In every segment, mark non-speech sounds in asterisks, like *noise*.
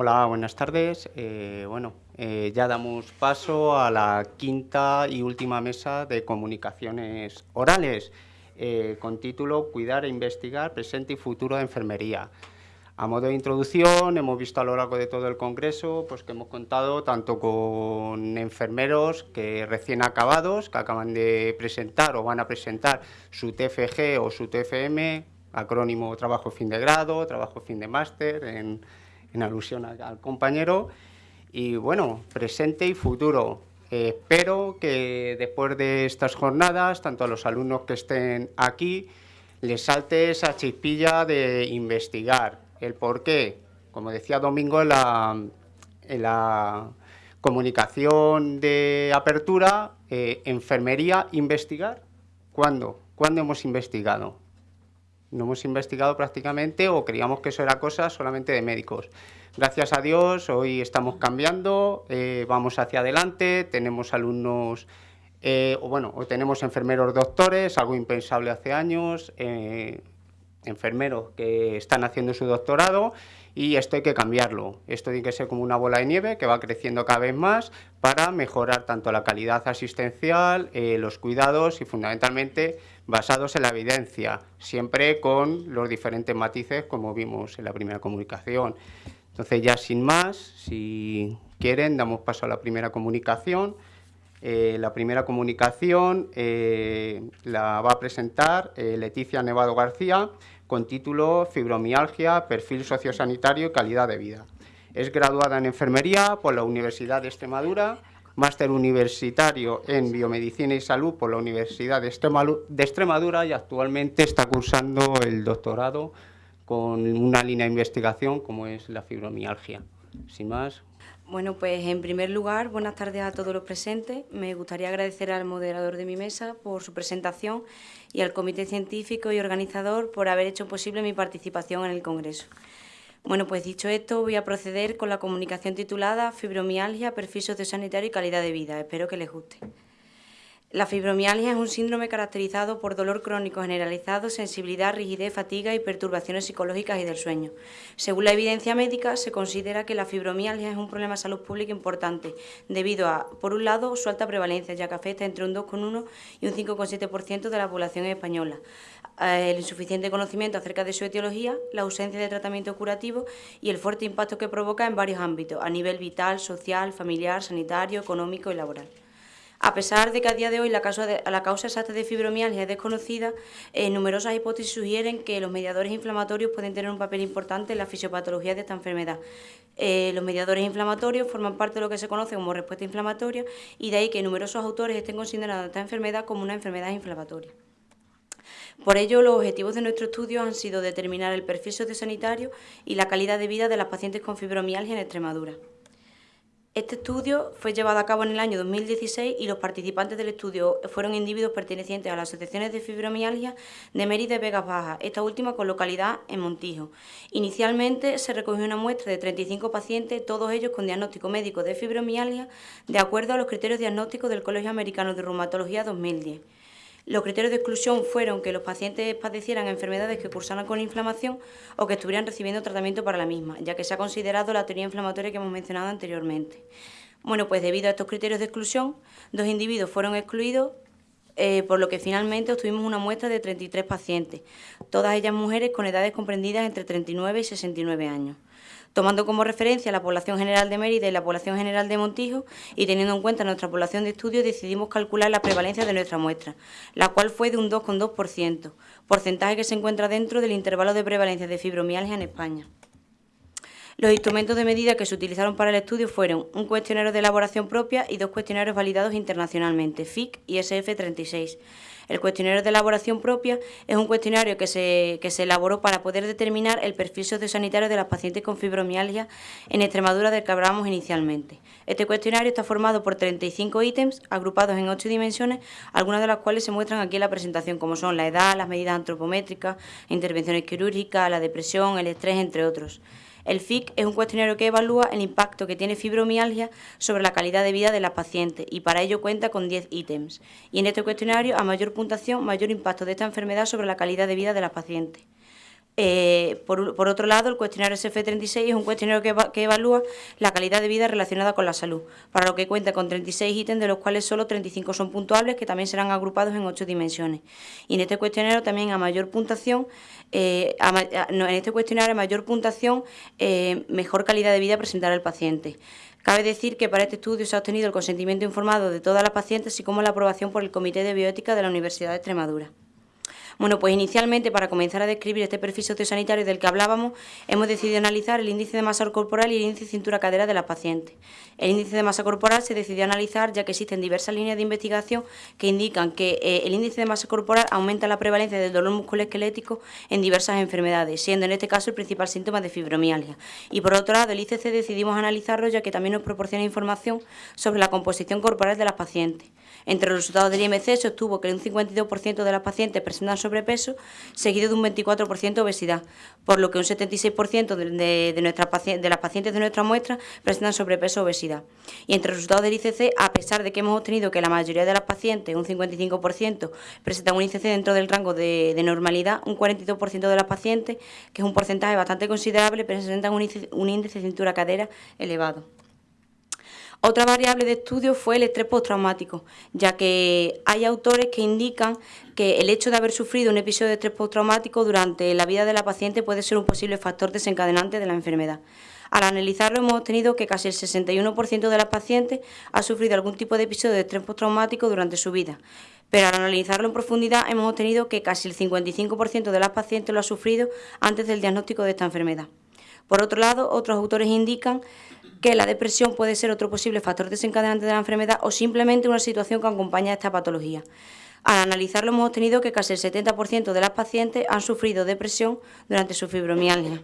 Hola, buenas tardes. Eh, bueno, eh, ya damos paso a la quinta y última mesa de comunicaciones orales, eh, con título Cuidar e investigar presente y futuro de enfermería. A modo de introducción, hemos visto a lo largo de todo el Congreso pues, que hemos contado tanto con enfermeros que recién acabados, que acaban de presentar o van a presentar su TFG o su TFM, acrónimo Trabajo Fin de Grado, Trabajo Fin de Máster, en, alusión al, compañero, y bueno, presente y futuro. espero que después de estas jornadas, tanto a los alumnos que estén aquí, les salte esa chispilla de investigar, el por qué, como decía Domingo en la, comunicación de apertura, eh, enfermería, investigar. ¿Cuándo? ¿Cuándo hemos investigado? No hemos investigado prácticamente o creíamos que eso era cosa solamente de médicos. Gracias a Dios, hoy estamos cambiando, eh, vamos hacia adelante, tenemos alumnos, eh, o bueno, o tenemos enfermeros doctores, algo impensable hace años, enfermeros que están haciendo su doctorado y esto hay que cambiarlo. Esto tiene que ser como una bola de nieve que va creciendo cada vez más para mejorar tanto la calidad asistencial, eh, los cuidados y fundamentalmente basados en la evidencia, siempre con los diferentes matices como vimos en la primera comunicación. Entonces ya sin más, si quieren, damos paso a la primera comunicación. Eh, la primera comunicación eh, la va a presentar Leticia Nevado García, con título Fibromialgia, Perfil Sociosanitario y Calidad de Vida. Es graduada en Enfermería por la Universidad de Extremadura, máster universitario en Biomedicina y Salud por la Universidad de Extremadura y actualmente está cursando el doctorado con una línea de investigación como es la fibromialgia. Sin más, bueno, pues en primer lugar, buenas tardes a todos los presentes. Me gustaría agradecer al moderador de mi mesa por su presentación y al comité científico y organizador por haber hecho posible mi participación en el Congreso. Bueno, pues dicho esto, voy a proceder con la comunicación titulada Fibromialgia, perfil sociosanitario y calidad de vida. Espero que les guste. La fibromialgia es un síndrome caracterizado por dolor crónico generalizado, sensibilidad, rigidez, fatiga y perturbaciones psicológicas y del sueño. Según la evidencia médica, se considera que la fibromialgia es un problema de salud pública importante, debido a, por un lado, su alta prevalencia, ya que afecta entre un 2,1 y un 5,7% de la población española, el insuficiente conocimiento acerca de su etiología, la ausencia de tratamiento curativo y el fuerte impacto que provoca en varios ámbitos, a nivel vital, social, familiar, sanitario, económico y laboral. A pesar de que a día de hoy la causa, exacta de fibromialgia es desconocida, eh, numerosas hipótesis sugieren que los mediadores inflamatorios pueden tener un papel importante en la fisiopatología de esta enfermedad. Eh, los mediadores inflamatorios forman parte de lo que se conoce como respuesta inflamatoria y de ahí que numerosos autores estén considerando esta enfermedad como una enfermedad inflamatoria. Por ello, los objetivos de nuestro estudio han sido determinar el perfil sociosanitario y la calidad de vida de las pacientes con fibromialgia en Extremadura. Este estudio fue llevado a cabo en el año 2016 y los participantes del estudio fueron individuos pertenecientes a las asociaciones de fibromialgia de Mérida y Vegas Bajas, esta última con localidad en Montijo. Inicialmente se recogió una muestra de 35 pacientes, todos ellos con diagnóstico médico de fibromialgia, de acuerdo a los criterios diagnósticos del Colegio Americano de Reumatología 2010. Los criterios de exclusión fueron que los pacientes padecieran enfermedades que cursaran con inflamación o que estuvieran recibiendo tratamiento para la misma, ya que se ha considerado la teoría inflamatoria que hemos mencionado anteriormente. Bueno, pues debido a estos criterios de exclusión, dos individuos fueron excluidos, eh, por lo que finalmente obtuvimos una muestra de 33 pacientes, todas ellas mujeres con edades comprendidas entre 39 y 69 años tomando como referencia la población general de Mérida y la población general de Montijo y teniendo en cuenta nuestra población de estudio decidimos calcular la prevalencia de nuestra muestra, la cual fue de un 2,2%, porcentaje que se encuentra dentro del intervalo de prevalencia de fibromialgia en España. Los instrumentos de medida que se utilizaron para el estudio fueron un cuestionario de elaboración propia y dos cuestionarios validados internacionalmente, FIC y SF36. El cuestionario de elaboración propia es un cuestionario que se, se elaboró para poder determinar el perfil sociosanitario de las pacientes con fibromialgia en Extremadura del que hablábamos inicialmente. Este cuestionario está formado por 35 ítems agrupados en 8 dimensiones, algunas de las cuales se muestran aquí en la presentación, como son la edad, las medidas antropométricas, intervenciones quirúrgicas, la depresión, el estrés, entre otros. El FIC es un cuestionario que evalúa el impacto que tiene fibromialgia sobre la calidad de vida de las pacientes y para ello cuenta con 10 ítems. Y en este cuestionario, a mayor puntuación, mayor impacto de esta enfermedad sobre la calidad de vida de las pacientes. Eh, por, otro lado, el cuestionario SF36 es un cuestionario que, evalúa la calidad de vida relacionada con la salud, para lo que cuenta con 36 ítems, de los cuales solo 35 son puntuables, que también serán agrupados en ocho dimensiones. Y en este cuestionario también a mayor puntuación, eh, en este cuestionario a mayor puntuación, eh, mejor calidad de vida presentará el paciente. Cabe decir que para este estudio se ha obtenido el consentimiento informado de todas las pacientes, así como la aprobación por el Comité de Bioética de la Universidad de Extremadura. Bueno, pues inicialmente, para comenzar a describir este perfil sociosanitario del que hablábamos, hemos decidido analizar el índice de masa corporal y el índice de cintura-cadera de la paciente. El índice de masa corporal se decidió analizar ya que existen diversas líneas de investigación que indican que eh, el índice de masa corporal aumenta la prevalencia del dolor musculoesquelético en diversas enfermedades, siendo en este caso el principal síntoma de fibromialgia. Y por otro lado, el ICC decidimos analizarlo ya que también nos proporciona información sobre la composición corporal de las pacientes. Entre los resultados del IMC se obtuvo que un 52% de las pacientes presentan sobrepeso, seguido de un 24% obesidad, por lo que un 76% de, de, las pacientes de nuestra muestra presentan sobrepeso o obesidad. Y entre los resultados del ICC, a pesar de que hemos obtenido que la mayoría de las pacientes, un 55%, presentan un ICC dentro del rango de, normalidad, un 42% de las pacientes, que es un porcentaje bastante considerable, presentan un índice, un índice de cintura-cadera elevado. Otra variable de estudio fue el estrés postraumático, ya que hay autores que indican que el hecho de haber sufrido un episodio de estrés postraumático durante la vida de la paciente puede ser un posible factor desencadenante de la enfermedad. Al analizarlo hemos obtenido que casi el 61% de las pacientes ha sufrido algún tipo de episodio de estrés postraumático durante su vida, pero al analizarlo en profundidad hemos obtenido que casi el 55% de las pacientes lo ha sufrido antes del diagnóstico de esta enfermedad. Por otro lado, otros autores indican que la depresión puede ser otro posible factor desencadenante de la enfermedad o simplemente una situación que acompaña a esta patología. Al analizarlo hemos obtenido que casi el 70% de las pacientes han sufrido depresión durante su fibromialgia.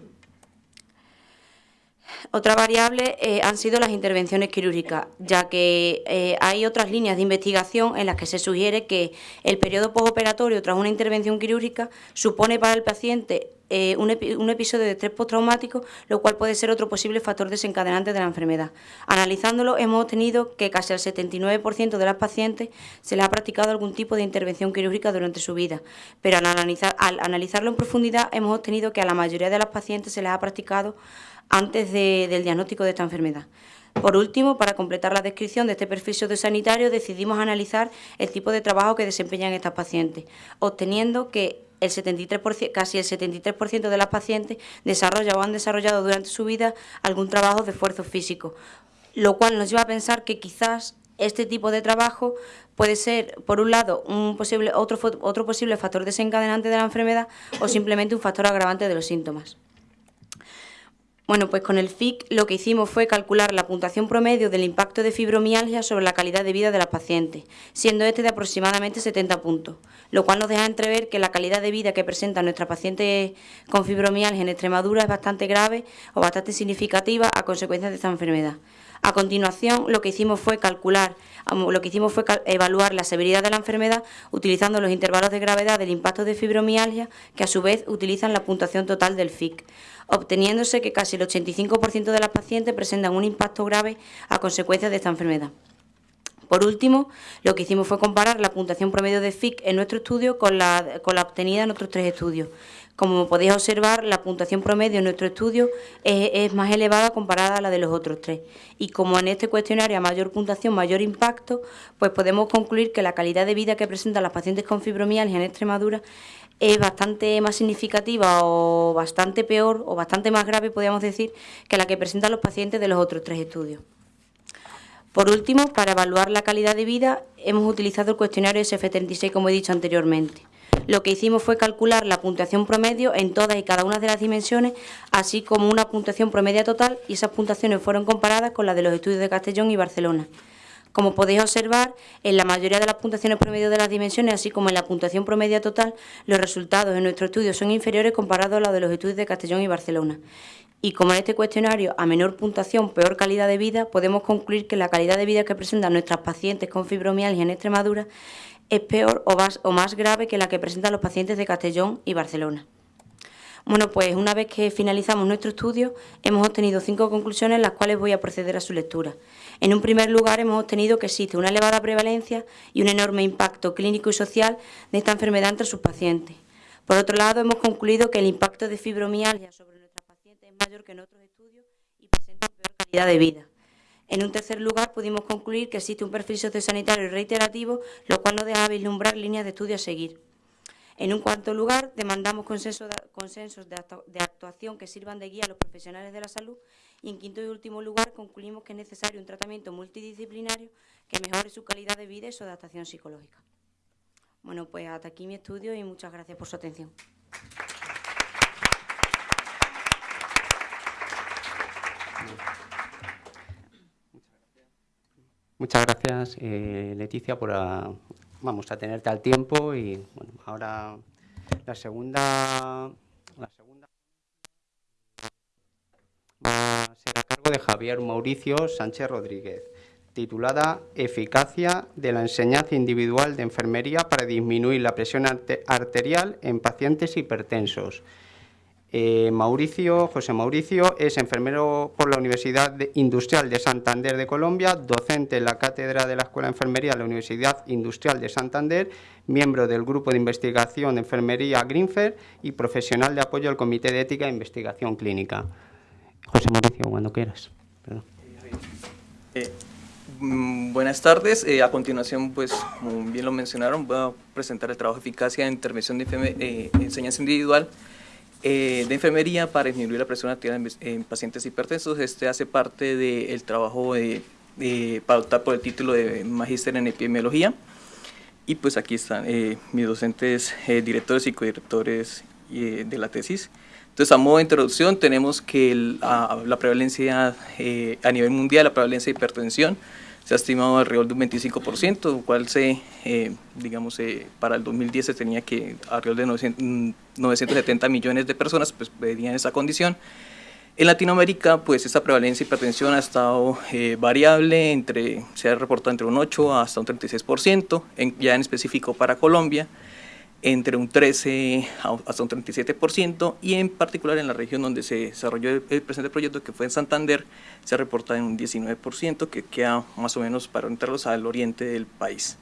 Otra variable eh, han sido las intervenciones quirúrgicas, ya que eh, hay otras líneas de investigación en las que se sugiere que el periodo postoperatorio tras una intervención quirúrgica supone para el paciente eh, un, episodio de estrés postraumático, lo cual puede ser otro posible factor desencadenante de la enfermedad. Analizándolo, hemos obtenido que casi al 79% de las pacientes se les ha practicado algún tipo de intervención quirúrgica durante su vida, pero al, analizar, al analizarlo en profundidad hemos obtenido que a la mayoría de las pacientes se les ha practicado antes del diagnóstico de esta enfermedad. Por último, para completar la descripción de este perfil sanitario, decidimos analizar el tipo de trabajo que desempeñan estas pacientes, obteniendo que el 73%, casi el 73% de las pacientes desarrolla o han desarrollado durante su vida algún trabajo de esfuerzo físico, lo cual nos lleva a pensar que quizás este tipo de trabajo puede ser, por un lado, un posible, otro, otro posible factor desencadenante de la enfermedad o simplemente un factor agravante de los síntomas. Bueno, pues con el FIC lo que hicimos fue calcular la puntuación promedio del impacto de fibromialgia sobre la calidad de vida de las pacientes, siendo este de aproximadamente 70 puntos, lo cual nos deja entrever que la calidad de vida que presenta nuestra paciente con fibromialgia en Extremadura es bastante grave o bastante significativa a consecuencia de esta enfermedad. A continuación, lo que hicimos fue calcular, lo que hicimos fue evaluar la severidad de la enfermedad utilizando los intervalos de gravedad del impacto de fibromialgia, que a su vez utilizan la puntuación total del FIC, obteniéndose que casi el 85% de las pacientes presentan un impacto grave a consecuencia de esta enfermedad. Por último, lo que hicimos fue comparar la puntuación promedio de FIC en nuestro estudio con la, con la obtenida en otros tres estudios. Como podéis observar, la puntuación promedio en nuestro estudio es, más elevada comparada a la de los otros tres. Y como en este cuestionario a mayor puntuación, mayor impacto, pues podemos concluir que la calidad de vida que presentan las pacientes con fibromialgia en Extremadura es bastante más significativa o bastante peor o bastante más grave, podríamos decir, que la que presentan los pacientes de los otros tres estudios. Por último, para evaluar la calidad de vida, hemos utilizado el cuestionario SF36, como he dicho anteriormente lo que hicimos fue calcular la puntuación promedio en todas y cada una de las dimensiones, así como una puntuación promedia total, y esas puntuaciones fueron comparadas con las de los estudios de Castellón y Barcelona. Como podéis observar, en la mayoría de las puntuaciones promedio de las dimensiones, así como en la puntuación promedia total, los resultados en nuestro estudio son inferiores comparados a los de los estudios de Castellón y Barcelona. Y como en este cuestionario, a menor puntuación, peor calidad de vida, podemos concluir que la calidad de vida que presentan nuestras pacientes con fibromialgia en Extremadura es peor o más, grave que la que presentan los pacientes de Castellón y Barcelona. Bueno, pues una vez que finalizamos nuestro estudio, hemos obtenido cinco conclusiones, las cuales voy a proceder a su lectura. En un primer lugar, hemos obtenido que existe una elevada prevalencia y un enorme impacto clínico y social de esta enfermedad entre sus pacientes. Por otro lado, hemos concluido que el impacto de fibromialgia sobre nuestras pacientes es mayor que en otros estudios y presenta peor calidad de vida. En un tercer lugar, pudimos concluir que existe un perfil sociosanitario reiterativo, lo cual nos deja vislumbrar líneas de estudio a seguir. En un cuarto lugar, demandamos consensos de, actuación que sirvan de guía a los profesionales de la salud y en quinto y último lugar, concluimos que es necesario un tratamiento multidisciplinario que mejore su calidad de vida y su adaptación psicológica. Bueno, pues hasta aquí mi estudio y muchas gracias por su atención. Muchas gracias, eh, Leticia, por vamos a tenerte al tiempo y bueno, ahora la segunda, la segunda va a ser a cargo de Javier Mauricio Sánchez Rodríguez, titulada Eficacia de la enseñanza individual de enfermería para disminuir la presión arterial en pacientes hipertensos. Eh, Mauricio, José Mauricio es enfermero por la Universidad Industrial de Santander de Colombia, docente en la cátedra de la Escuela de Enfermería de la Universidad Industrial de Santander, miembro del Grupo de Investigación de Enfermería Greenfer y profesional de apoyo al Comité de Ética e Investigación Clínica. José Mauricio, cuando quieras. Eh, mm, buenas tardes. Eh, a continuación, pues, como bien lo mencionaron, voy a presentar el trabajo de eficacia en intervención de enseñanza individual eh, de enfermería para disminuir la presión arterial en, pacientes hipertensos. Este hace parte del trabajo de, para optar por el título de Magíster en Epidemiología. Y pues aquí están eh, mis docentes, eh, directores y codirectores de la tesis. Entonces, a modo de introducción, tenemos que la prevalencia a nivel mundial, la prevalencia de hipertensión, se ha estimado alrededor de un 25%, lo cual se, eh, digamos, eh, para el 2010 se tenía que alrededor de 970 millones de personas pues, venían esa condición. En Latinoamérica, pues esta prevalencia de hipertensión ha estado eh, variable, entre, se ha reportado entre un 8 hasta un 36%, en, ya en específico para Colombia, entre un 13 hasta un 37% y en particular en la región donde se desarrolló el, presente proyecto que fue en Santander se ha reportado en un 19% que queda más o menos para orientarlos al oriente del país.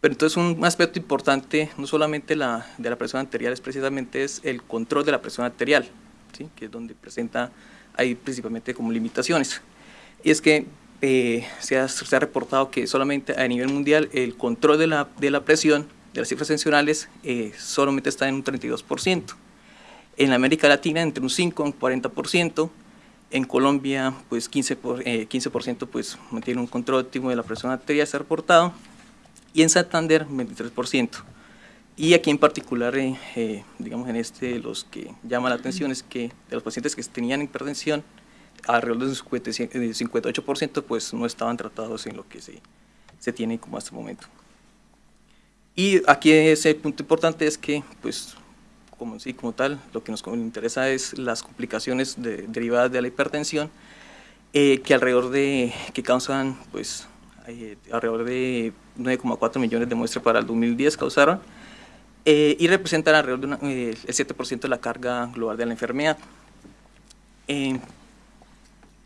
Pero entonces un aspecto importante no solamente la, de la presión arterial es precisamente es el control de la presión arterial, ¿sí? que es donde presenta ahí principalmente como limitaciones. Y es que eh, se, ha, se, ha, reportado que solamente a nivel mundial el control de la, de la presión de las cifras tensionales eh, solamente está en un 32%. En América Latina entre un 5 y un 40%. En Colombia, pues 15%, por, eh, 15 pues, mantiene un control óptimo de la presión arterial, se ha reportado. Y en Santander, 23%. Y aquí en particular, eh, eh, digamos, en este, los que llama la atención es que de los pacientes que tenían hipertensión, alrededor del 58% pues no estaban tratados en lo que se, se tiene como hasta el momento. Y aquí ese punto importante es que, pues, como, sí, como tal, lo que nos interesa es las complicaciones derivadas de la hipertensión, eh, que alrededor de, que causan, pues, eh, alrededor de 9,4 millones de muestras para el 2010 causaron, eh, y representan alrededor de el 7% de la carga global de la enfermedad.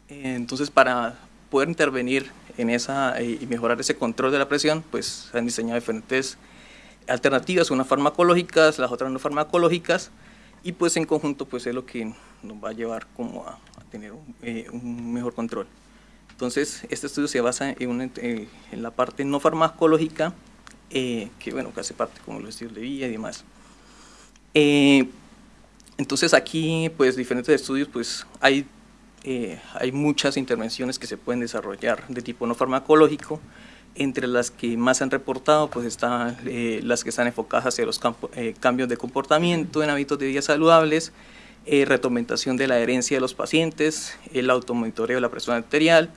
entonces, para poder intervenir en esa y mejorar ese control de la presión, pues se han diseñado diferentes alternativas, unas farmacológicas, las otras no farmacológicas, y pues en conjunto pues es lo que nos va a llevar como a, tener eh, un, mejor control. Entonces, este estudio se basa en, en la parte no farmacológica, eh, que bueno, que hace parte como los estudios de vía y demás. Eh, entonces aquí, pues diferentes estudios, pues hay, hay muchas intervenciones que se pueden desarrollar de tipo no farmacológico, entre las que más han reportado, pues están eh, las que están enfocadas hacia los eh, cambios de comportamiento en hábitos de vida saludables, eh, retomentación de la herencia de los pacientes, el automonitoreo de la presión arterial,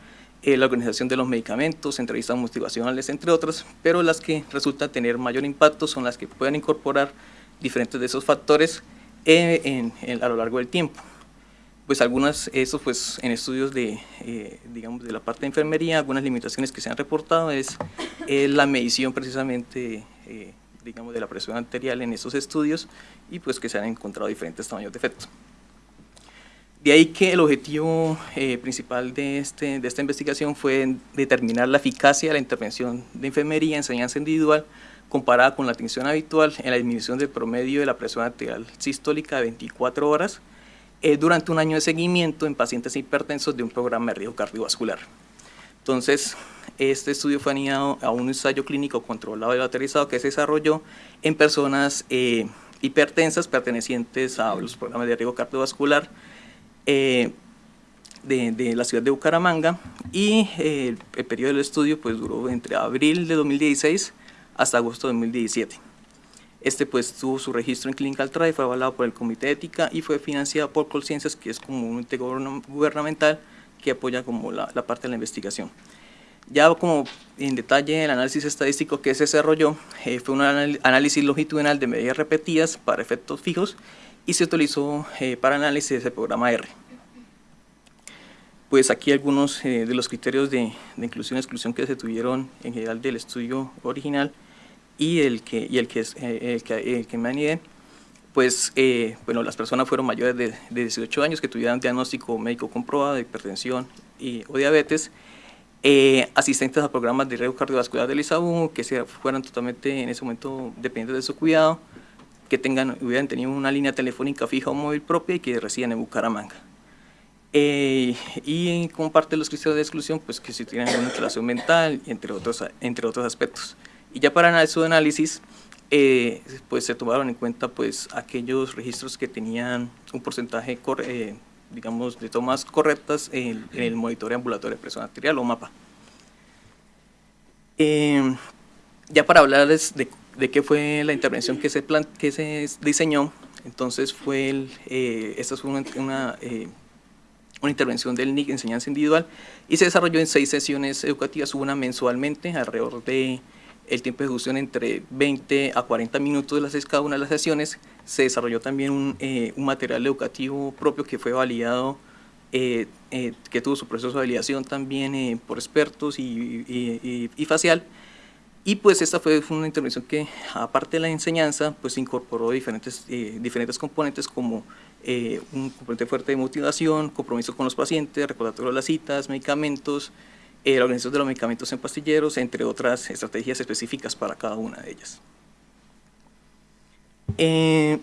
la organización de los medicamentos, entrevistas motivacionales, entre otras, pero las que resultan tener mayor impacto son las que pueden incorporar diferentes de esos factores a lo largo del tiempo pues algunas, eso pues en estudios de, eh, digamos, de la parte de enfermería, algunas limitaciones que se han reportado es la medición precisamente, eh, digamos, de la presión arterial en esos estudios y pues que se han encontrado diferentes tamaños de efecto. De ahí que el objetivo eh, principal de, este, de esta investigación fue determinar la eficacia de la intervención de enfermería, enseñanza individual, comparada con la atención habitual en la disminución del promedio de la presión arterial sistólica de 24 horas eh, durante un año de seguimiento en pacientes hipertensos de un programa de riesgo cardiovascular. Entonces, este estudio fue añadido a un ensayo clínico controlado y lateralizado que se desarrolló en personas eh, hipertensas pertenecientes a los programas de riesgo cardiovascular eh, de, la ciudad de Bucaramanga y el periodo del estudio pues, duró entre abril de 2016 hasta agosto de 2017. Este pues tuvo su registro en Clinical Trial, fue avalado por el Comité de Ética y fue financiado por Colciencias, que es como un ente gubernamental que apoya como la, parte de la investigación. Ya como en detalle el análisis estadístico que se desarrolló eh, fue un análisis longitudinal de medidas repetidas para efectos fijos y se utilizó eh, para análisis del programa R. Pues aquí algunos eh, de los criterios de, de inclusión y exclusión que se tuvieron en general del estudio original y el que, y el que, eh, el que, el que me anidé, pues eh, bueno, las personas fueron mayores de, de, 18 años que tuvieran diagnóstico médico comprobado de hipertensión y, o diabetes, eh, asistentes a programas de riesgo cardiovascular del ISAU, que se fueran totalmente en ese momento dependientes de su cuidado, que tengan, hubieran tenido una línea telefónica fija o móvil propia y que residen en Bucaramanga. y como parte de los criterios de exclusión, pues que si tienen alguna relación mental, entre otros, entre otros aspectos. Y ya para su análisis, eh, pues se tomaron en cuenta pues aquellos registros que tenían un porcentaje, eh, digamos, de tomas correctas en, el monitoreo ambulatorio de presión arterial o MAPA. Eh, ya para hablarles de, de, qué fue la intervención que se, plan, que se diseñó, entonces fue, el, esta fue una, una, una intervención del NIC, enseñanza individual, y se desarrolló en seis sesiones educativas, una mensualmente, alrededor de el tiempo de ejecución entre 20 a 40 minutos de las cada una de las sesiones. Se desarrolló también un, eh, un material educativo propio que fue validado, eh, eh, que tuvo su proceso de validación también por expertos y, y, y, facial. Y pues esta fue, una intervención que, aparte de la enseñanza, pues incorporó diferentes, diferentes componentes como un componente fuerte de motivación, compromiso con los pacientes, recordatorio de las citas, medicamentos, eh, la organización de los medicamentos en pastilleros, entre otras estrategias específicas para cada una de ellas. Eh,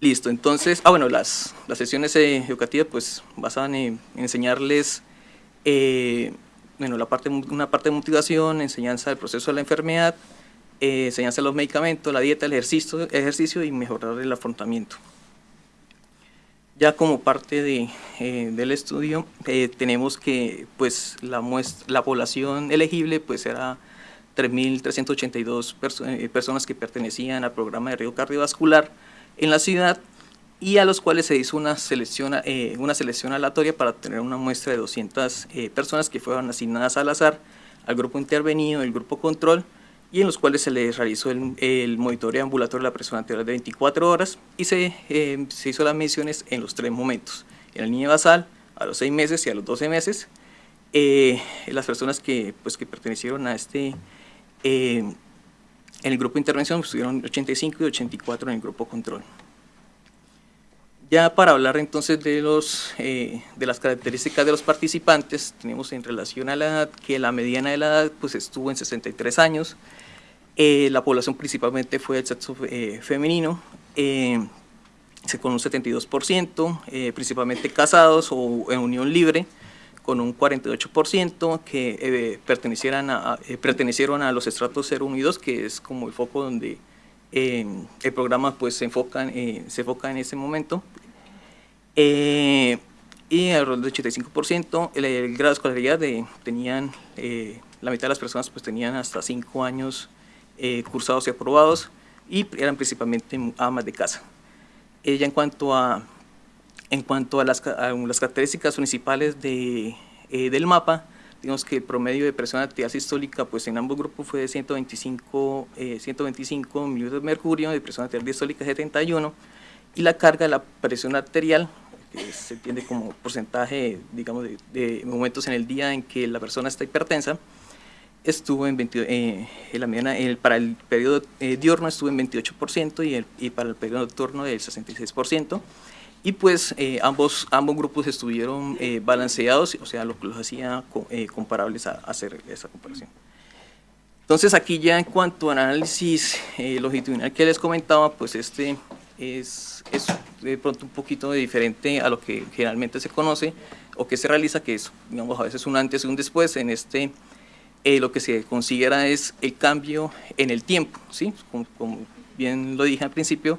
listo, entonces, ah bueno, las, las sesiones eh, educativas pues basaban en, enseñarles bueno, la parte, una parte de motivación, enseñanza del proceso de la enfermedad, enseñanza de los medicamentos, la dieta, el ejercicio, ejercicio y mejorar el afrontamiento. Ya como parte de, eh, del estudio eh, tenemos que pues, la, muestra, la población elegible pues, era 3.382 eh, personas que pertenecían al programa de riesgo cardiovascular en la ciudad y a los cuales se hizo una selección, una selección aleatoria para tener una muestra de 200 personas que fueron asignadas al azar al grupo intervenido, el grupo control, y en los cuales se les realizó el, el monitoreo ambulatorio de la presión arterial de 24 horas y se, eh, se hizo las mediciones en los tres momentos, en el niño basal, a los 6 meses y a los 12 meses. Eh, las personas que, pues, que pertenecieron a este, eh, en el grupo de intervención estuvieron 85 y 84 en el grupo control. Ya para hablar entonces de, los, de las características de los participantes, tenemos en relación a la edad que la mediana de la edad pues, estuvo en 63 años, eh, la población principalmente fue del sexo eh, femenino, eh, con un 72%, principalmente casados o en unión libre, con un 48% que pertenecieran a, pertenecieron a los estratos 0, 1 y 2, que es como el foco donde el programa pues, se, enfoca, se enfoca en ese momento. y alrededor del 85%, el, el, grado de escolaridad de, tenían, la mitad de las personas pues, tenían hasta 5 años eh, cursados y aprobados y eran principalmente amas de casa. Ella en cuanto a, en cuanto a las, las características principales de, eh, del mapa, digamos que el promedio de presión arterial sistólica pues en ambos grupos fue de 125, 125 milímetros de mercurio, de presión arterial diastólica 71, y la carga de la presión arterial, que se entiende como porcentaje, digamos, de, de momentos en el día en que la persona está hipertensa, estuvo en 20, eh, en la mediana, el, para el periodo eh, diurno estuvo en 28% y, el, y para el periodo nocturno del 66%. Y pues eh, ambos, ambos grupos estuvieron balanceados, o sea, lo que los hacía comparables a, hacer esa comparación. Entonces aquí ya en cuanto al análisis eh, longitudinal que les comentaba, pues este es, es de pronto un poquito diferente a lo que generalmente se conoce o que se realiza, que es digamos, a veces un antes y un después. En este eh, lo que se considera es el cambio en el tiempo, ¿sí? como, bien lo dije al principio,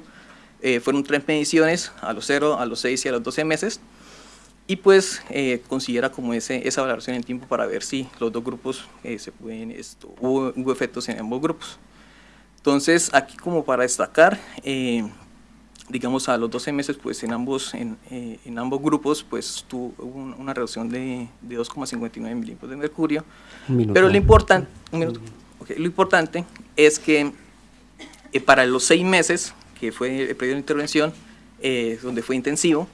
eh, fueron tres mediciones, a los 0, a los 6 y a los 12 meses, y pues eh, considera como ese, esa valoración en tiempo para ver si los dos grupos eh, se pueden, esto, hubo, efectos en ambos grupos. Entonces, aquí como para destacar, eh, digamos a los 12 meses, pues en ambos, en, en ambos grupos, pues tuvo una reducción de, de 2,59 milímetros de mercurio. Pero lo importante, okay, lo importante es que para los seis meses, que fue el periodo de intervención, donde fue intensivo,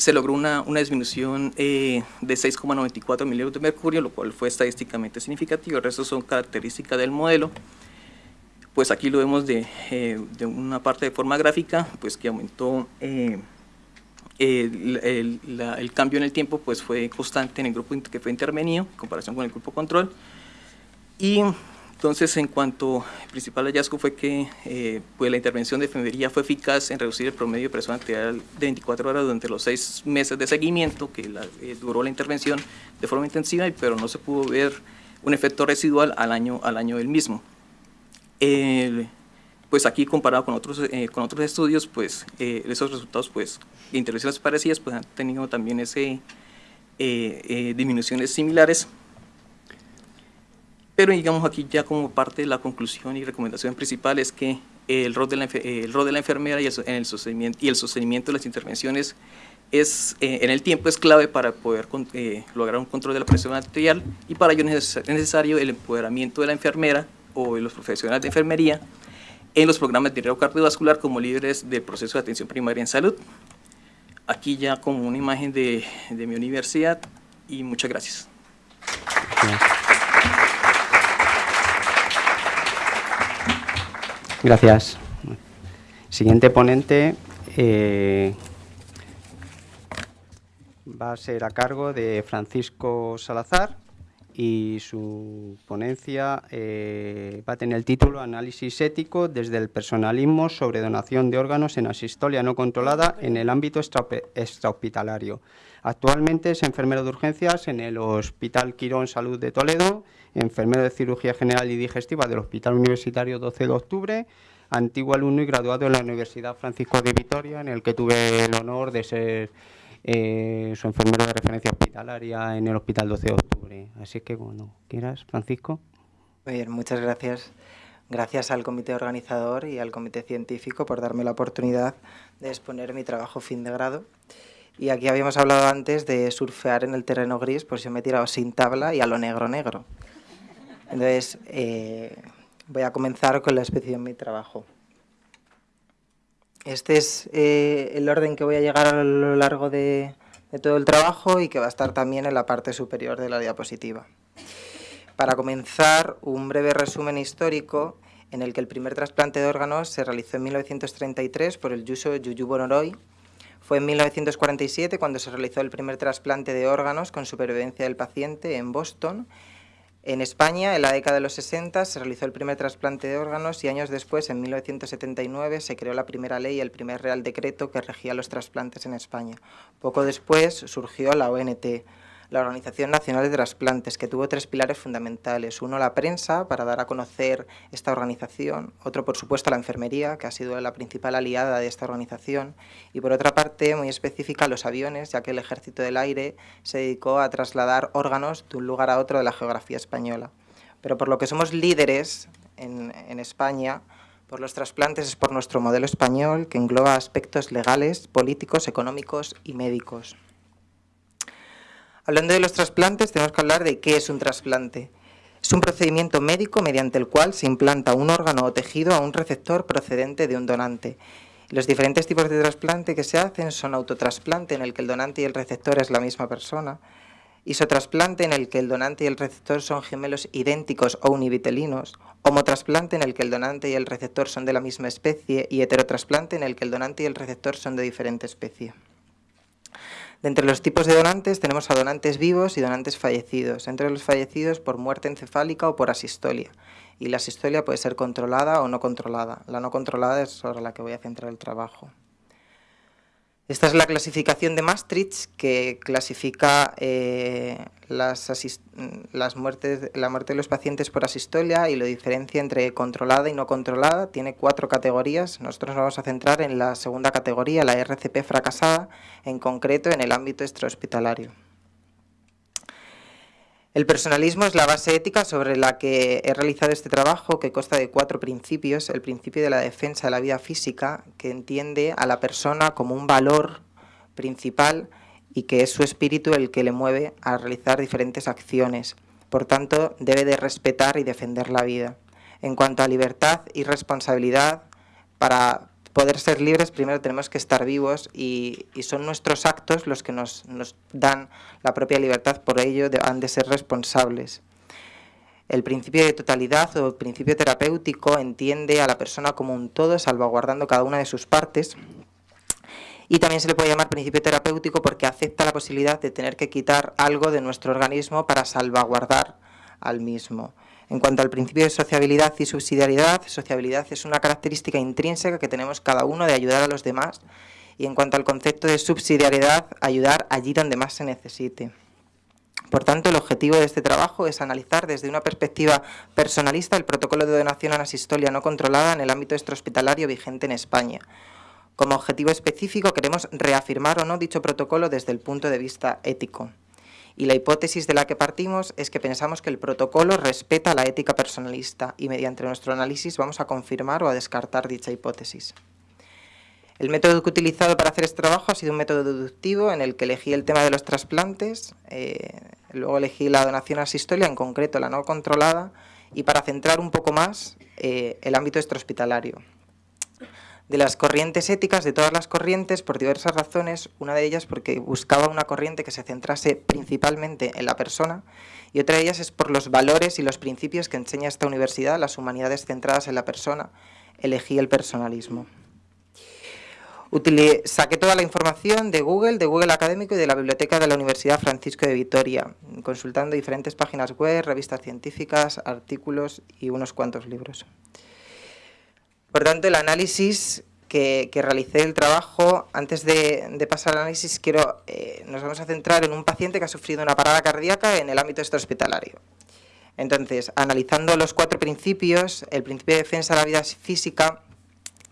se logró una, una disminución eh, de 6,94 milímetros de mercurio, lo cual fue estadísticamente significativo. El resto son características del modelo. Pues aquí lo vemos de, eh, de una parte de forma gráfica, pues que aumentó eh, el, el, el, cambio en el tiempo, pues fue constante en el grupo que fue intervenido, en comparación con el grupo control. Y entonces, en cuanto al principal hallazgo fue que eh, pues la intervención de enfermería fue eficaz en reducir el promedio de presión arterial de 24 horas durante los seis meses de seguimiento que duró la intervención de forma intensiva, pero no se pudo ver un efecto residual al año, al año del mismo. Pues aquí comparado con otros, eh, con otros estudios, pues esos resultados pues, de intervenciones parecidas pues, han tenido también ese, disminuciones similares. Pero digamos aquí ya como parte de la conclusión y recomendación principal es que el rol de la, el rol de la enfermera y el, en el sostenimiento, y el sostenimiento de las intervenciones es, eh, en el tiempo es clave para poder eh, lograr un control de la presión arterial y para ello es necesario el empoderamiento de la enfermera o los profesionales de enfermería en los programas de riesgo cardiovascular como líderes del proceso de atención primaria en salud. Aquí ya como una imagen de, de mi universidad y muchas gracias. Gracias. Siguiente ponente eh, va a ser a cargo de Francisco Salazar y su ponencia eh, va a tener el título Análisis ético desde el personalismo sobre donación de órganos en asistolia no controlada en el ámbito extrahospitalario. Actualmente es enfermero de urgencias en el Hospital Quirón Salud de Toledo enfermero de cirugía general y digestiva del Hospital Universitario 12 de octubre, antiguo alumno y graduado en la Universidad Francisco de Vitoria, en el que tuve el honor de ser eh, su enfermero de referencia hospitalaria en el Hospital 12 de octubre. Así que, bueno, ¿quieras, Francisco? Muy bien, muchas gracias. Gracias al comité organizador y al comité científico por darme la oportunidad de exponer mi trabajo fin de grado. Y aquí habíamos hablado antes de surfear en el terreno gris, pues yo me he tirado sin tabla y a lo negro negro. Entonces, eh, voy a comenzar con la especie de mi trabajo. Este es eh, el orden que voy a llegar a lo largo de, todo el trabajo y que va a estar también en la parte superior de la diapositiva. Para comenzar, un breve resumen histórico en el que el primer trasplante de órganos se realizó en 1933 por el Yuso Yuyu Bonoroy. Fue en 1947 cuando se realizó el primer trasplante de órganos con supervivencia del paciente en Boston en España, en la década de los 60, se realizó el primer trasplante de órganos y años después, en 1979, se creó la primera ley y el primer real decreto que regía los trasplantes en España. Poco después surgió la ONT, la Organización Nacional de Trasplantes, que tuvo tres pilares fundamentales. Uno, la prensa, para dar a conocer esta organización. Otro, por supuesto, la enfermería, que ha sido la principal aliada de esta organización. Y por otra parte, muy específica, los aviones, ya que el Ejército del Aire se dedicó a trasladar órganos de un lugar a otro de la geografía española. Pero por lo que somos líderes en, en España, por los trasplantes es por nuestro modelo español, que engloba aspectos legales, políticos, económicos y médicos. Hablando de los trasplantes, tenemos que hablar de qué es un trasplante. Es un procedimiento médico mediante el cual se implanta un órgano o tejido a un receptor procedente de un donante. Los diferentes tipos de trasplante que se hacen son autotrasplante, en el que el donante y el receptor es la misma persona, isotrasplante, en el que el donante y el receptor son gemelos idénticos o univitelinos, homotrasplante, en el que el donante y el receptor son de la misma especie, y heterotrasplante, en el que el donante y el receptor son de diferente especie. De entre los tipos de donantes tenemos a donantes vivos y donantes fallecidos, entre los fallecidos por muerte encefálica o por asistolia, y la sistolia puede ser controlada o no controlada. La no controlada es sobre la que voy a centrar el trabajo. Esta es la clasificación de Maastricht que clasifica eh, las, las muertes, la muerte de los pacientes por asistolia y lo diferencia entre controlada y no controlada. Tiene cuatro categorías. Nosotros nos vamos a centrar en la segunda categoría, la RCP fracasada, en concreto en el ámbito extrahospitalario. El personalismo es la base ética sobre la que he realizado este trabajo que consta de cuatro principios. El principio de la defensa de la vida física, que entiende a la persona como un valor principal y que es su espíritu el que le mueve a realizar diferentes acciones. Por tanto, debe de respetar y defender la vida. En cuanto a libertad y responsabilidad, para poder ser libres primero tenemos que estar vivos y, son nuestros actos los que nos, dan la propia libertad, por ello han de ser responsables. El principio de totalidad o principio terapéutico entiende a la persona como un todo, salvaguardando cada una de sus partes. Y también se le puede llamar principio terapéutico porque acepta la posibilidad de tener que quitar algo de nuestro organismo para salvaguardar al mismo. En cuanto al principio de sociabilidad y subsidiariedad, sociabilidad es una característica intrínseca que tenemos cada uno de ayudar a los demás y en cuanto al concepto de subsidiariedad, ayudar allí donde más se necesite. Por tanto, el objetivo de este trabajo es analizar desde una perspectiva personalista el protocolo de donación a la no controlada en el ámbito extrahospitalario vigente en España. Como objetivo específico queremos reafirmar o no dicho protocolo desde el punto de vista ético y la hipótesis de la que partimos es que pensamos que el protocolo respeta la ética personalista y mediante nuestro análisis vamos a confirmar o a descartar dicha hipótesis. El método que he utilizado para hacer este trabajo ha sido un método deductivo en el que elegí el tema de los trasplantes, eh, luego elegí la donación asistolia, en concreto la no controlada, y para centrar un poco más eh, el ámbito extrahospitalario de las corrientes éticas, de todas las corrientes, por diversas razones, una de ellas porque buscaba una corriente que se centrase principalmente en la persona y otra de ellas es por los valores y los principios que enseña esta universidad, las humanidades centradas en la persona, elegí el personalismo. saqué toda la información de Google, de Google Académico y de la biblioteca de la Universidad Francisco de Vitoria, consultando diferentes páginas web, revistas científicas, artículos y unos cuantos libros. Por tanto, el análisis que, realicé el trabajo, antes de, pasar al análisis, quiero, eh, nos vamos a centrar en un paciente que ha sufrido una parada cardíaca en el ámbito extrahospitalario. Entonces, analizando los cuatro principios, el principio de defensa de la vida física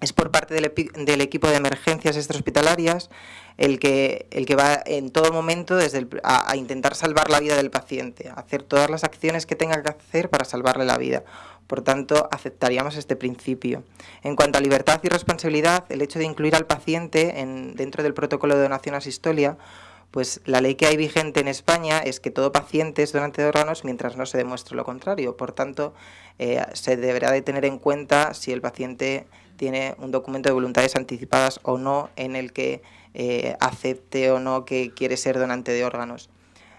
es por parte del, equipo de emergencias extrahospitalarias el que, el que va en todo momento desde a, a, intentar salvar la vida del paciente, hacer todas las acciones que tenga que hacer para salvarle la vida. Por tanto, aceptaríamos este principio. En cuanto a libertad y responsabilidad, el hecho de incluir al paciente en, dentro del protocolo de donación a sistolia, pues la ley que hay vigente en España es que todo paciente es donante de órganos mientras no se demuestre lo contrario. Por tanto, eh, se deberá de tener en cuenta si el paciente tiene un documento de voluntades anticipadas o no en el que eh, acepte o no que quiere ser donante de órganos.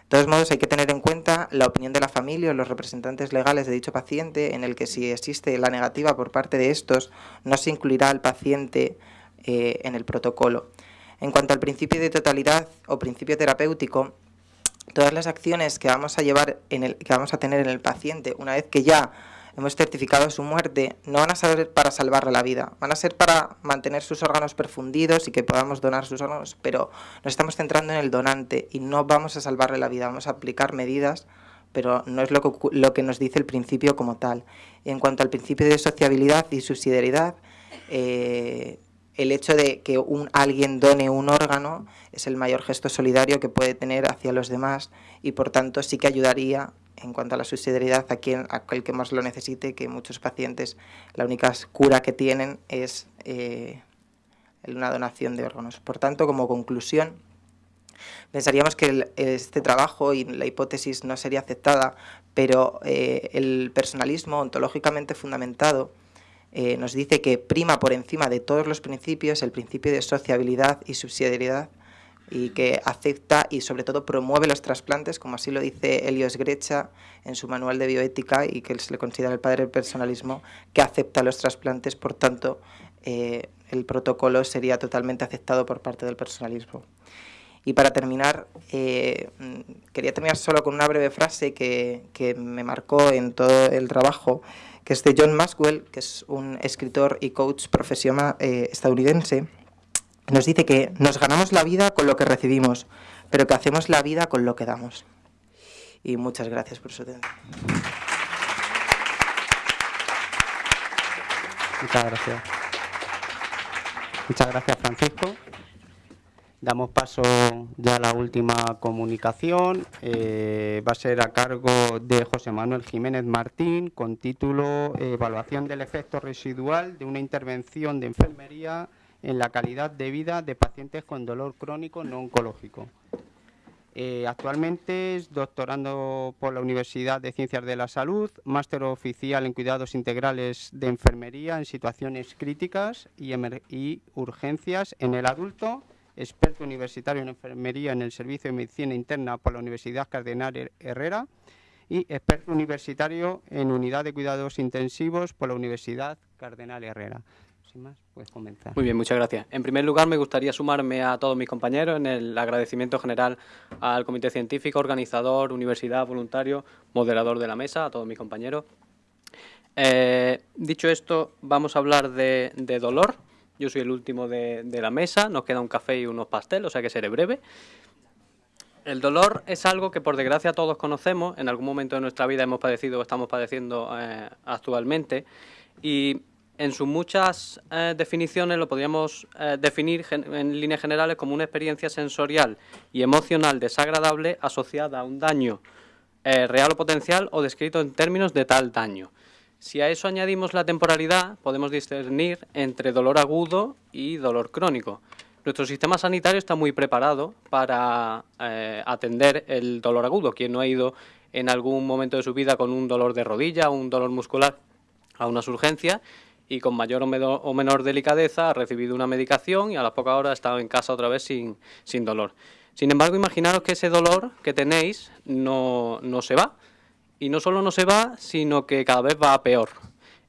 Todos modos, hay que tener en cuenta la opinión de la familia o los representantes legales de dicho paciente, en el que si existe la negativa por parte de estos, no se incluirá al paciente eh, en el protocolo. En cuanto al principio de totalidad o principio terapéutico, todas las acciones que vamos a llevar en el, que vamos a tener en el paciente, una vez que ya hemos certificado su muerte, no van a ser para salvarle la vida, van a ser para mantener sus órganos perfundidos y que podamos donar sus órganos, pero nos estamos centrando en el donante y no vamos a salvarle la vida, vamos a aplicar medidas, pero no es lo que, lo que nos dice el principio como tal. En cuanto al principio de sociabilidad y subsidiariedad, eh, el hecho de que un, alguien done un órgano es el mayor gesto solidario que puede tener hacia los demás y por tanto sí que ayudaría en cuanto a la subsidiariedad a quien aquel que más lo necesite, que muchos pacientes la única cura que tienen es eh, una donación de órganos. Por tanto, como conclusión, pensaríamos que este trabajo y la hipótesis no sería aceptada, pero eh, el personalismo ontológicamente fundamentado eh, nos dice que prima por encima de todos los principios el principio de sociabilidad y subsidiariedad y que acepta y sobre todo promueve los trasplantes, como así lo dice Elios Grecha en su manual de bioética y que se le considera el padre del personalismo, que acepta los trasplantes, por tanto eh, el protocolo sería totalmente aceptado por parte del personalismo. Y para terminar, eh, quería terminar solo con una breve frase que, que me marcó en todo el trabajo, que es de John Maxwell, que es un escritor y coach profesional eh, estadounidense, nos dice que nos ganamos la vida con lo que recibimos, pero que hacemos la vida con lo que damos. Y muchas gracias por su atención. Muchas gracias. Muchas gracias, Francisco. Damos paso ya a la última comunicación. Eh, va a ser a cargo de José Manuel Jiménez Martín, con título Evaluación del efecto residual de una intervención de enfermería en la calidad de vida de pacientes con dolor crónico no oncológico. Eh, actualmente es doctorando por la Universidad de Ciencias de la Salud, máster oficial en cuidados integrales de enfermería en situaciones críticas y, y urgencias en el adulto, experto universitario en enfermería en el Servicio de Medicina Interna por la Universidad Cardenal Herrera y experto universitario en unidad de cuidados intensivos por la Universidad Cardenal Herrera. Sin más, puedes comenzar. Muy bien, muchas gracias. En primer lugar, me gustaría sumarme a todos mis compañeros en el agradecimiento general al Comité Científico, organizador, universidad, voluntario, moderador de la mesa, a todos mis compañeros. Eh, dicho esto, vamos a hablar de, dolor. Yo soy el último de, la mesa, nos queda un café y unos pasteles, o sea que seré breve. El dolor es algo que por desgracia todos conocemos, en algún momento de nuestra vida hemos padecido o estamos padeciendo eh, actualmente, y en sus muchas eh, definiciones lo podríamos eh, definir en líneas generales como una experiencia sensorial y emocional desagradable asociada a un daño eh, real o potencial o descrito en términos de tal daño. Si a eso añadimos la temporalidad, podemos discernir entre dolor agudo y dolor crónico. Nuestro sistema sanitario está muy preparado para atender el dolor agudo. Quien no ha ido en algún momento de su vida con un dolor de rodilla, un dolor muscular a unas urgencias y con mayor o menor, delicadeza ha recibido una medicación y a las pocas horas ha estado en casa otra vez sin, sin dolor. Sin embargo, imaginaros que ese dolor que tenéis no, no se va. Y no solo no se va, sino que cada vez va a peor.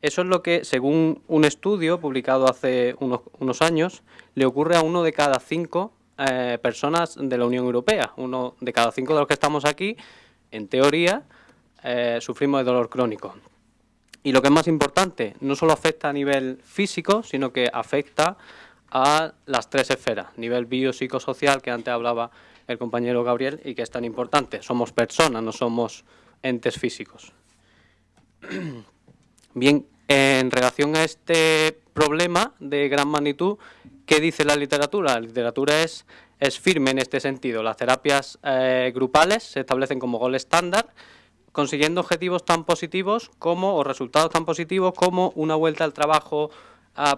Eso es lo que, según un estudio publicado hace unos, años, le ocurre a uno de cada cinco eh, personas de la Unión Europea. Uno de cada cinco de los que estamos aquí, en teoría, eh, sufrimos de dolor crónico. Y lo que es más importante, no solo afecta a nivel físico, sino que afecta a las tres esferas, nivel biopsicosocial que antes hablaba el compañero Gabriel y que es tan importante. Somos personas, no somos entes físicos. Bien, en relación a este problema de gran magnitud, ¿qué dice la literatura? La literatura es, es firme en este sentido. Las terapias eh, grupales se establecen como gol estándar consiguiendo objetivos tan positivos como, o resultados tan positivos como una vuelta al trabajo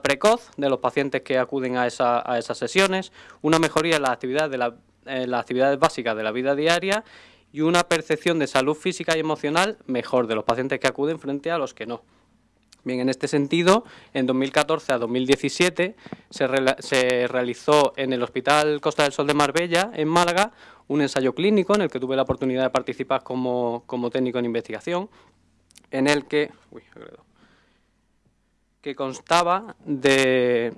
precoz de los pacientes que acuden a, esas sesiones, una mejoría en las actividades, de las actividades básicas de la vida diaria y una percepción de salud física y emocional mejor de los pacientes que acuden frente a los que no. Bien, en este sentido, en 2014 a 2017 se, se, realizó en el Hospital Costa del Sol de Marbella, en Málaga, un ensayo clínico en el que tuve la oportunidad de participar como, técnico en investigación, en el que, que constaba de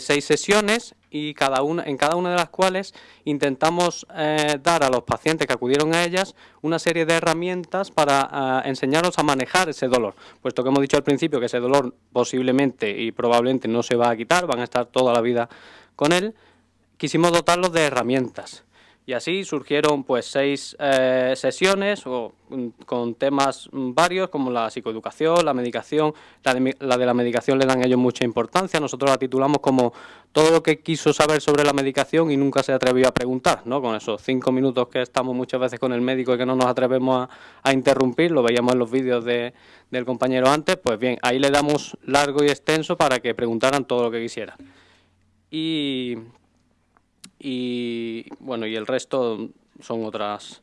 seis sesiones y cada una, en cada una de las cuales intentamos eh, dar a los pacientes que acudieron a ellas una serie de herramientas para eh, enseñarlos a manejar ese dolor, puesto que hemos dicho al principio que ese dolor posiblemente y probablemente no se va a quitar, van a estar toda la vida con él, quisimos dotarlos de herramientas. Y así surgieron pues seis eh, sesiones o, mm, con temas mm, varios como la psicoeducación, la medicación, la de, la medicación le dan a ellos mucha importancia, nosotros la titulamos como todo lo que quiso saber sobre la medicación y nunca se atrevió a preguntar, ¿no? con esos cinco minutos que estamos muchas veces con el médico y que no nos atrevemos a, interrumpir, lo veíamos en los vídeos de, del compañero antes, pues bien, ahí le damos largo y extenso para que preguntaran todo lo que quisieran. Y y bueno, y el resto son otras.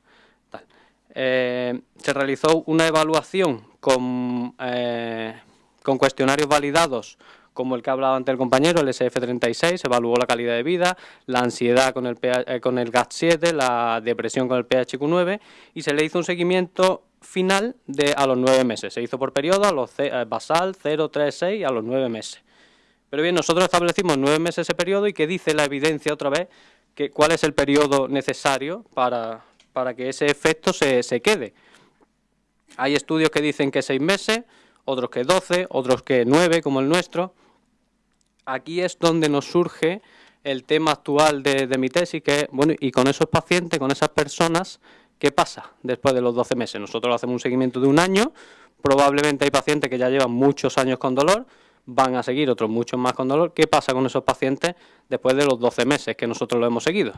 Eh, se realizó una evaluación con, eh, con cuestionarios validados como el que ha hablado ante el compañero, el SF36, se evaluó la calidad de vida, la ansiedad con el, eh, con el GAT7, la depresión con el PHQ9 y se le hizo un seguimiento final de a los nueve meses. Se hizo por periodo, a los basal, 0, 3, 6 a los nueve meses. Pero bien, nosotros establecimos nueve meses ese periodo y que dice la evidencia otra vez que, cuál es el periodo necesario para, que ese efecto se, quede. Hay estudios que dicen que seis meses, otros que 12, otros que 9, como el nuestro. Aquí es donde nos surge el tema actual de, mi tesis, que es, bueno, y con esos pacientes, con esas personas, ¿qué pasa después de los 12 meses? Nosotros hacemos un seguimiento de un año, probablemente hay pacientes que ya llevan muchos años con dolor, van a seguir otros muchos más con dolor. ¿Qué pasa con esos pacientes después de los 12 meses que nosotros lo hemos seguido?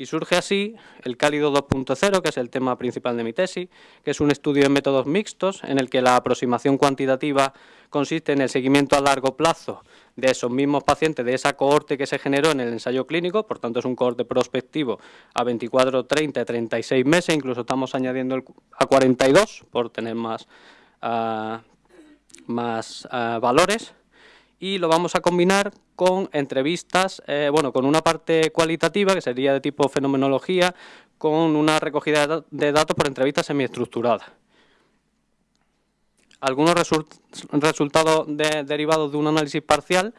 Y surge así el Cálido 2.0, que es el tema principal de mi tesis, que es un estudio de métodos mixtos en el que la aproximación cuantitativa consiste en el seguimiento a largo plazo de esos mismos pacientes, de esa cohorte que se generó en el ensayo clínico, por tanto es un cohorte prospectivo a 24, 30, 36 meses, incluso estamos añadiendo a 42 por tener más, ah, más ah, valores y lo vamos a combinar con entrevistas, eh, bueno, con una parte cualitativa que sería de tipo fenomenología, con una recogida de datos por entrevistas semiestructuradas. Algunos resultados derivados de un análisis parcial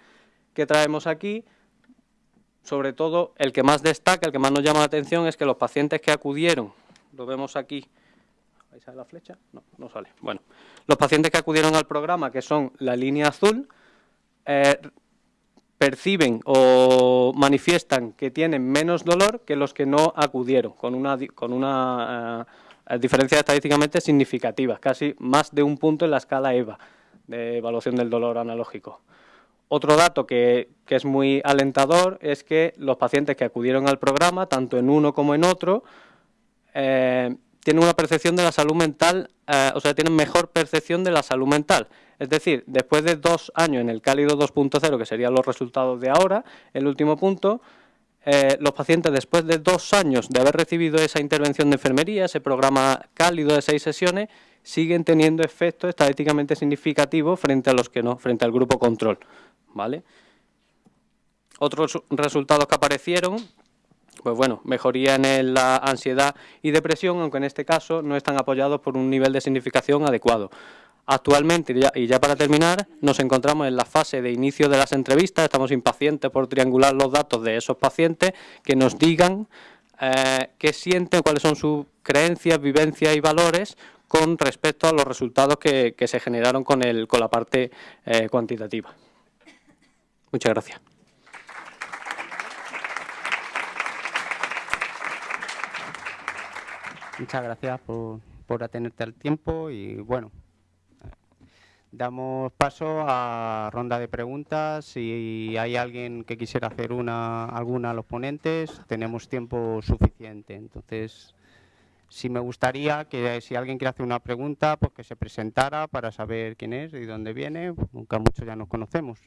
que traemos aquí, sobre todo el que más destaca, el que más nos llama la atención es que los pacientes que acudieron, lo vemos aquí, ¿ahí sale la flecha? No, no sale. Bueno, los pacientes que acudieron al programa, que son la línea azul, eh, perciben o manifiestan que tienen menos dolor que los que no acudieron, con una, con una eh, diferencia estadísticamente significativa, casi más de un punto en la escala EVA de evaluación del dolor analógico. Otro dato que, es muy alentador es que los pacientes que acudieron al programa, tanto en uno como en otro, eh, tienen una percepción de la salud mental, o sea, tienen mejor percepción de la salud mental. Es decir, después de dos años en el cálido 2.0, que serían los resultados de ahora, el último punto, eh, los pacientes después de dos años de haber recibido esa intervención de enfermería, ese programa cálido de seis sesiones, siguen teniendo efectos estadísticamente significativos frente a los que no, frente al grupo control. ¿vale? Otros resultados que aparecieron, pues bueno, mejoría en la ansiedad y depresión, aunque en este caso no están apoyados por un nivel de significación adecuado. Actualmente, y ya para terminar, nos encontramos en la fase de inicio de las entrevistas, estamos impacientes por triangular los datos de esos pacientes que nos digan eh, qué sienten, cuáles son sus creencias, vivencias y valores con respecto a los resultados que, se generaron con, el, con la parte eh, cuantitativa. Muchas gracias. Muchas gracias por, por atenerte al tiempo y bueno, Damos paso a ronda de preguntas. Si hay alguien que quisiera hacer una, alguna a los ponentes, tenemos tiempo suficiente. Entonces, sí me gustaría que si alguien quiere hacer una pregunta, pues que se presentara para saber quién es y dónde viene. Nunca muchos ya nos conocemos.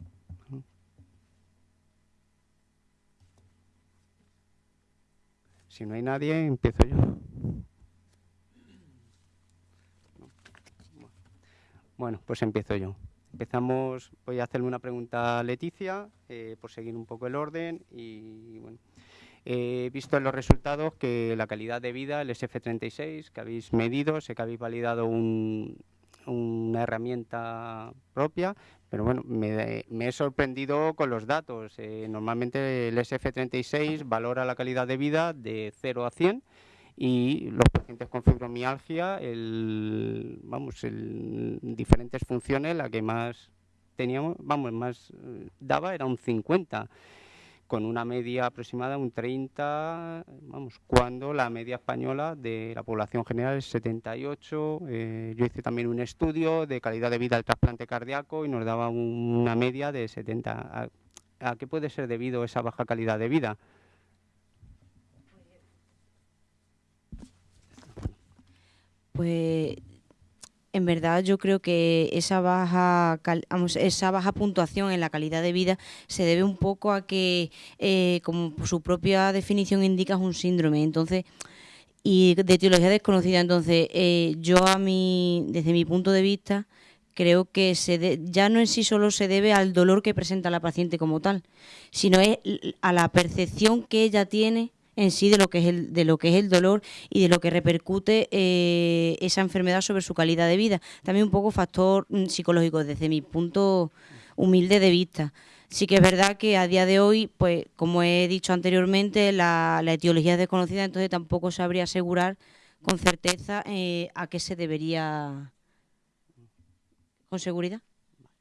Si no hay nadie, empiezo yo. Bueno, pues empiezo yo. Empezamos, voy a hacerle una pregunta a Leticia, eh, por seguir un poco el orden. Y bueno, he visto en los resultados que la calidad de vida, el SF36, que habéis medido, sé que habéis validado una herramienta propia, pero bueno, me, he sorprendido con los datos. Eh, normalmente el SF36 valora la calidad de vida de 0 a 100 y los pacientes con fibromialgia, el, vamos, el, diferentes funciones, la que más teníamos, vamos, más eh, daba era un 50, con una media aproximada un 30, vamos, cuando la media española de la población general es 78. Eh, yo hice también un estudio de calidad de vida del trasplante cardíaco y nos daba una media de 70. ¿A qué puede ser debido esa baja calidad de vida? Pues en verdad yo creo que esa baja esa baja puntuación en la calidad de vida se debe un poco a que eh, como su propia definición indica es un síndrome. Entonces y de etiología desconocida entonces eh, yo a mi desde mi punto de vista creo que se ya no en sí solo se debe al dolor que presenta la paciente como tal sino es a la percepción que ella tiene en sí de lo que es el, de lo que es el dolor y de lo que repercute eh, esa enfermedad sobre su calidad de vida. También un poco factor mm, psicológico desde mi punto humilde de vista. Sí que es verdad que a día de hoy, pues como he dicho anteriormente, la, etiología es desconocida, entonces tampoco sabría asegurar con certeza eh, a qué se debería con seguridad.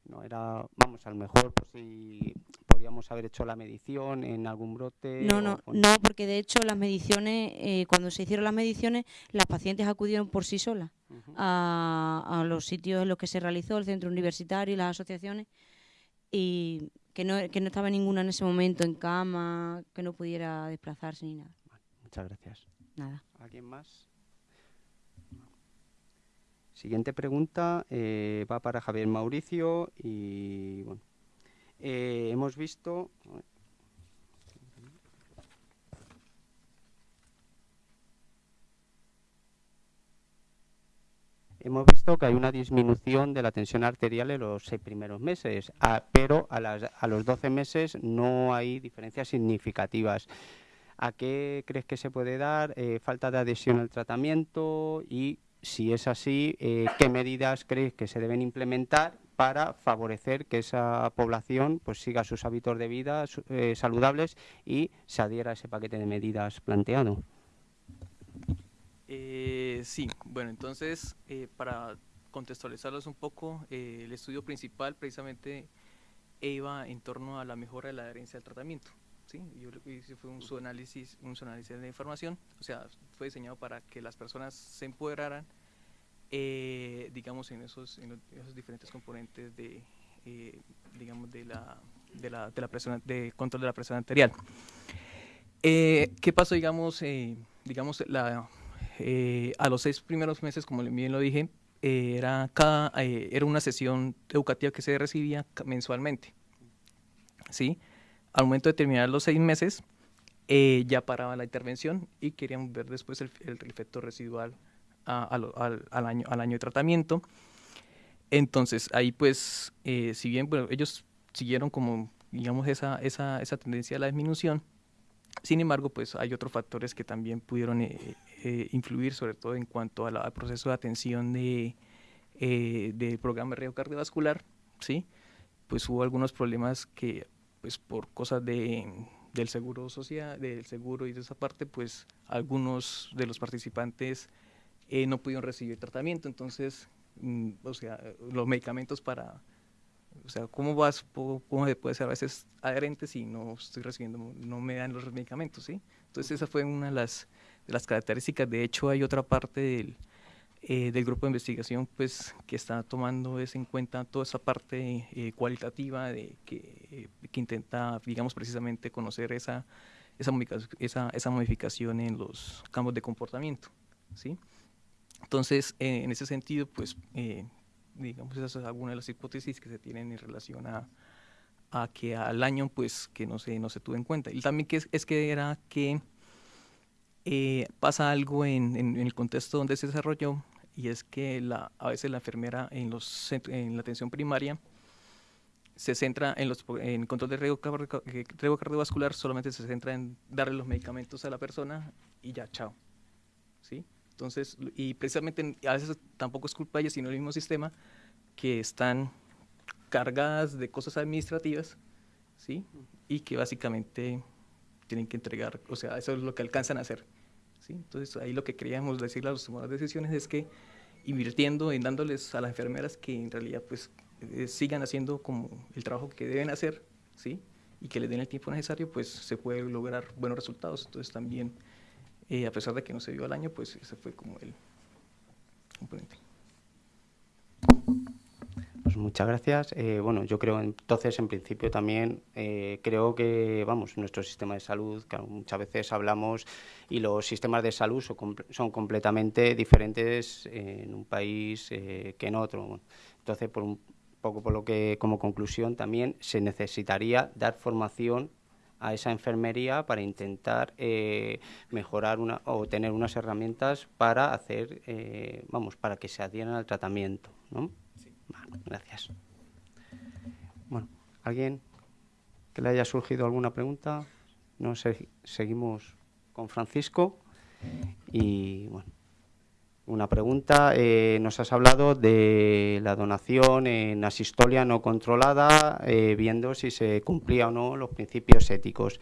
No era, vamos, a lo mejor pues, si podíamos haber hecho la medición en algún brote. No, no, no, porque de hecho las mediciones, eh, cuando se hicieron las mediciones, las pacientes acudieron por sí solas a, los sitios en los que se realizó, el centro universitario y las asociaciones, y que no, que no estaba ninguna en ese momento en cama, que no pudiera desplazarse ni nada. muchas gracias. Nada. ¿Alguien más? Siguiente pregunta eh, va para Javier Mauricio y bueno, eh, hemos visto hemos visto que hay una disminución de la tensión arterial en los seis primeros meses, pero a, los 12 meses no hay diferencias significativas. ¿A qué crees que se puede dar? Eh, ¿Falta de adhesión al tratamiento? Y si es así, eh, ¿qué medidas crees que se deben implementar para favorecer que esa población pues siga sus hábitos de vida eh, saludables y se adhiera a ese paquete de medidas planteado? Eh, sí, bueno, entonces para contextualizarlos un poco, el estudio principal precisamente iba en torno a la mejora de la adherencia al tratamiento. ¿sí? Yo hice fue un análisis, un análisis de información, o sea, fue diseñado para que las personas se empoderaran, eh, digamos, en esos, en esos diferentes componentes de, eh, digamos, de la, de la, de la presión, de control de la presión arterial. Eh, ¿Qué pasó, digamos, digamos la, a los seis primeros meses, como bien lo dije, era, cada, era una sesión educativa que se recibía mensualmente, ¿sí? Al momento de terminar los seis meses, eh, ya paraba la intervención y queríamos ver después el, efecto residual al, año, al año de tratamiento. Entonces, ahí pues, eh, si bien bueno, ellos siguieron como, digamos, esa, esa, esa tendencia a la disminución, sin embargo, pues hay otros factores que también pudieron eh, influir, sobre todo en cuanto al proceso de atención de, del programa cardiovascular, ¿sí? Pues hubo algunos problemas que pues por cosas de, del seguro social, del seguro y de esa parte, pues algunos de los participantes eh, no pudieron recibir tratamiento, entonces, mm, o sea, los medicamentos para, o sea, ¿cómo vas, cómo se puede ser a veces adherente si no estoy recibiendo, no me dan los medicamentos, ¿sí? Entonces esa fue una de las, de las características, de hecho hay otra parte del eh, del grupo de investigación pues que está tomando es en cuenta toda esa parte eh, cualitativa de que, que, intenta digamos precisamente conocer esa esa, esa, esa modificación en los campos de comportamiento ¿sí? Entonces eh, en ese sentido pues digamos esas son algunas de las hipótesis que se tienen en relación a, a que al año pues que no se no se tuvo en cuenta y también que es, es que era que pasa algo en, en, el contexto donde se desarrolló y es que la, a veces la enfermera en, los, en la atención primaria se centra en, los, en control de riesgo, cardiovascular, solamente se centra en darle los medicamentos a la persona y ya, chao. ¿Sí? Entonces, y precisamente a veces tampoco es culpa de ellos, sino el mismo sistema, que están cargadas de cosas administrativas, ¿sí? Y que básicamente tienen que entregar, o sea, eso es lo que alcanzan a hacer. Entonces ahí lo que queríamos decirle a los tomadores de decisiones es que invirtiendo en dándoles a las enfermeras que en realidad pues eh, sigan haciendo como el trabajo que deben hacer, ¿sí? Y que les den el tiempo necesario, pues se puede lograr buenos resultados. Entonces también, eh, a pesar de que no se dio al año, pues ese fue como el componente. Pues muchas gracias. Eh, bueno, yo creo entonces, en principio también eh, creo que, vamos, nuestro sistema de salud, que muchas veces hablamos, y los sistemas de salud son, completamente diferentes en un país que en otro. entonces, por un poco por lo que, como conclusión, también se necesitaría dar formación a esa enfermería para intentar mejorar una, o tener unas herramientas para hacer, vamos, para que se adhieran al tratamiento, ¿no? gracias. Bueno, ¿alguien que le haya surgido alguna pregunta? No seguimos con Francisco. Y bueno, una pregunta. Eh, nos has hablado de la donación en asistolia no controlada, eh, viendo si se cumplía o no los principios éticos.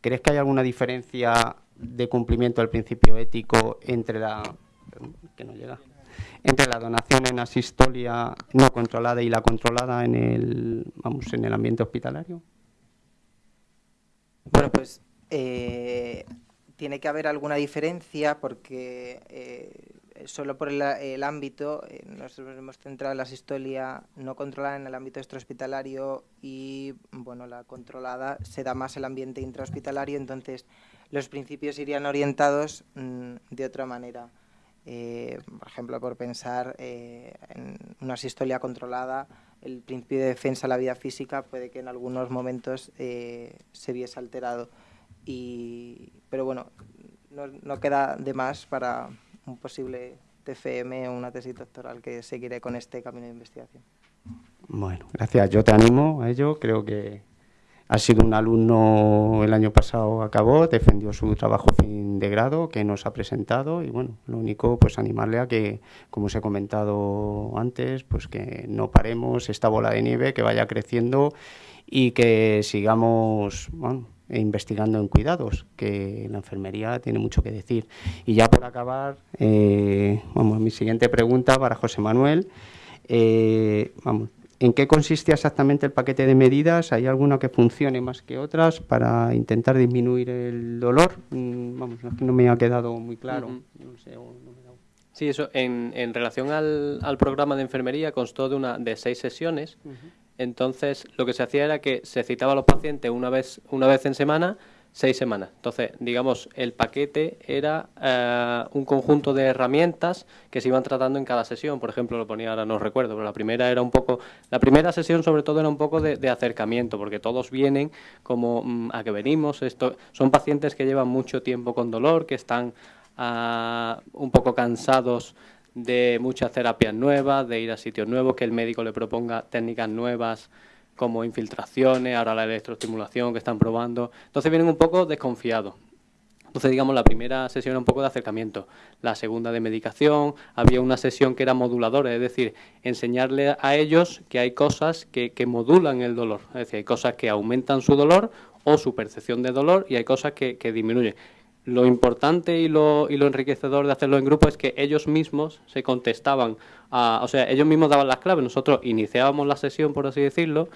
¿Crees que hay alguna diferencia de cumplimiento del principio ético entre la... entre la donación en asistolia no controlada y la controlada en el, vamos, en el ambiente hospitalario? Bueno, pues eh, tiene que haber alguna diferencia porque solo por el, ámbito, eh, nosotros hemos centrado la asistolia no controlada en el ámbito extrahospitalario y bueno, la controlada se da más el ambiente intrahospitalario, entonces los principios irían orientados mm, de otra manera. Eh, por ejemplo, por pensar eh, en una sistolia controlada, el principio de defensa de la vida física puede que en algunos momentos eh, se viese alterado. Y, pero bueno, no, no, queda de más para un posible TFM o una tesis doctoral que seguiré con este camino de investigación. Bueno, gracias. Yo te animo a ello. Creo que ha sido un alumno, el año pasado acabó, defendió su trabajo fin de grado que nos ha presentado y bueno, lo único pues animarle a que, como os he comentado antes, pues que no paremos esta bola de nieve, que vaya creciendo y que sigamos investigando en cuidados, que la enfermería tiene mucho que decir. Y ya por acabar, eh, vamos, mi siguiente pregunta para José Manuel. Eh, vamos, ¿En qué consiste exactamente el paquete de medidas? ¿Hay alguna que funcione más que otras para intentar disminuir el dolor? Mm, vamos, no me ha quedado muy claro. Sí, eso en, en relación al, al, programa de enfermería constó de, una, de seis sesiones. Entonces, lo que se hacía era que se citaba a los pacientes una vez, una vez en semana seis semanas. Entonces, digamos, el paquete era eh, un conjunto de herramientas que se iban tratando en cada sesión. Por ejemplo, lo ponía ahora no recuerdo, pero la primera era un poco, la primera sesión sobre todo era un poco de, acercamiento, porque todos vienen como mm, a que venimos. Esto son pacientes que llevan mucho tiempo con dolor, que están ah, un poco cansados de muchas terapias nuevas, de ir a sitios nuevos, que el médico le proponga técnicas nuevas como infiltraciones, ahora la electroestimulación que están probando. Entonces vienen un poco desconfiados. Entonces, digamos, la primera sesión era un poco de acercamiento, la segunda de medicación, había una sesión que era moduladora, es decir, enseñarle a ellos que hay cosas que, modulan el dolor, es decir, hay cosas que aumentan su dolor o su percepción de dolor y hay cosas que, disminuyen. Lo importante y lo, y lo enriquecedor de hacerlo en grupo es que ellos mismos se contestaban o sea, ellos mismos daban las claves, nosotros iniciábamos la sesión, por así decirlo,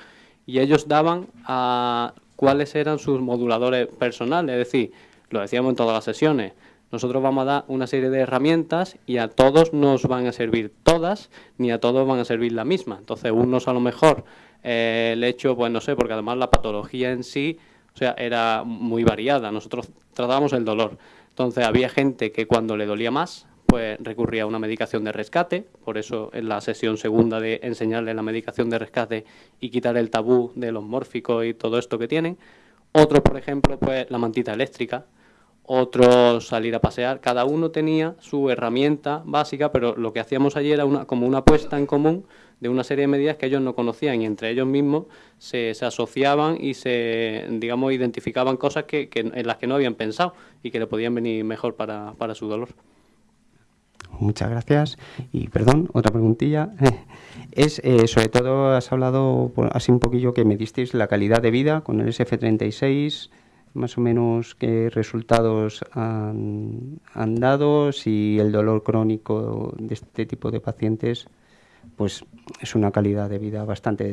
y ellos daban a cuáles eran sus moduladores personales, es decir, lo decíamos en todas las sesiones, nosotros vamos a dar una serie de herramientas y a todos nos van a servir todas, ni a todos van a servir la misma. Entonces, unos a lo mejor eh, el hecho, pues no sé, porque además la patología en sí, o sea, era muy variada. Nosotros tratábamos el dolor. Entonces, había gente que cuando le dolía más, pues recurría a una medicación de rescate, por eso en la sesión segunda de enseñarle la medicación de rescate y quitar el tabú de los mórficos y todo esto que tienen. Otros, por ejemplo, pues la mantita eléctrica, otros salir a pasear. Cada uno tenía su herramienta básica, pero lo que hacíamos allí era una, como una apuesta en común de una serie de medidas que ellos no conocían y entre ellos mismos se, se asociaban y se, digamos, identificaban cosas que, en las que no habían pensado y que le podían venir mejor para, para su dolor. Muchas gracias. Y perdón, otra preguntilla. *laughs* Es, eh, sobre todo, has hablado así un poquillo que me disteis la calidad de vida con el SF36, más o menos qué resultados han, dado, si el dolor crónico de este tipo de pacientes pues es una calidad de vida bastante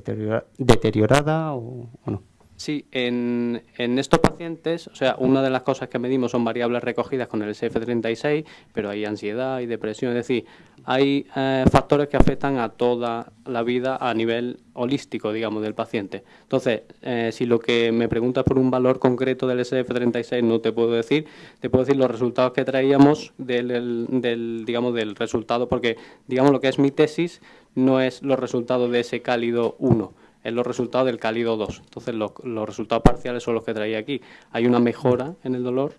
deteriorada o no. Sí, en, en, estos pacientes, o sea, una de las cosas que medimos son variables recogidas con el SF36, pero hay ansiedad y depresión, es decir, hay eh, factores que afectan a toda la vida a nivel holístico, digamos, del paciente. Entonces, eh, si lo que me preguntas por un valor concreto del SF36 no te puedo decir, te puedo decir los resultados que traíamos del, del digamos, del resultado, porque, digamos, lo que es mi tesis no es los resultados de ese cálido 1 es los resultados del cálido 2. Entonces los, resultados parciales son los que traía aquí. Hay una mejora en el dolor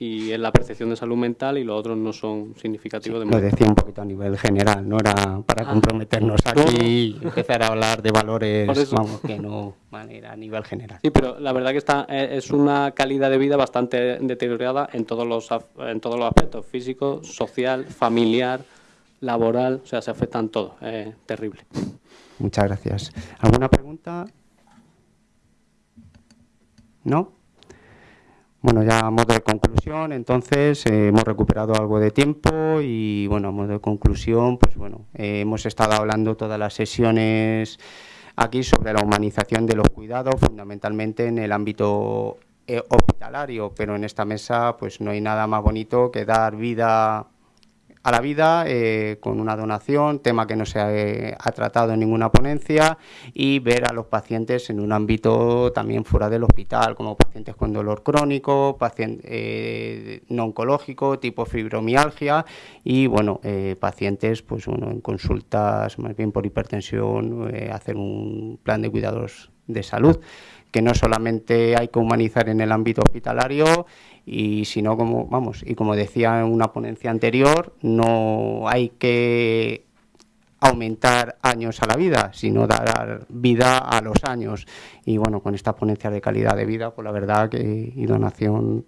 y en la percepción de salud mental y los otros no son significativos de Lo decía un poquito a nivel general, no era para ah. comprometernos aquí y empezar a hablar de valores vamos, que no manera a nivel general. Sí, pero la verdad que está eh, es una calidad de vida bastante deteriorada en todos los en todos los aspectos, físico, social, familiar, laboral, o sea, se afectan todos, es terrible. Muchas gracias. ¿Alguna pregunta? ¿No? Bueno, ya a modo de conclusión, entonces eh, hemos recuperado algo de tiempo y bueno, a modo de conclusión, pues bueno, eh, hemos estado hablando todas las sesiones aquí sobre la humanización de los cuidados, fundamentalmente en el ámbito eh, hospitalario, pero en esta mesa pues no hay nada más bonito que dar vida a la vida eh, con una donación, tema que no se ha, tratado en ninguna ponencia, y ver a los pacientes en un ámbito también fuera del hospital, como pacientes con dolor crónico, paciente, eh, no oncológico, tipo fibromialgia, y bueno, eh, pacientes pues bueno, en consultas más bien por hipertensión, hacer un plan de cuidados de salud que no solamente hay que humanizar en el ámbito hospitalario y si no como vamos y como decía en una ponencia anterior no hay que aumentar años a la vida, sino dar vida a los años. Y bueno, con esta ponencia de calidad de vida, pues la verdad que y donación,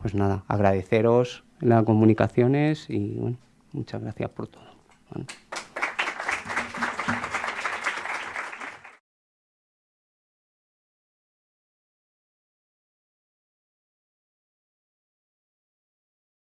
pues nada, agradeceros las comunicaciones y bueno, muchas gracias por todo.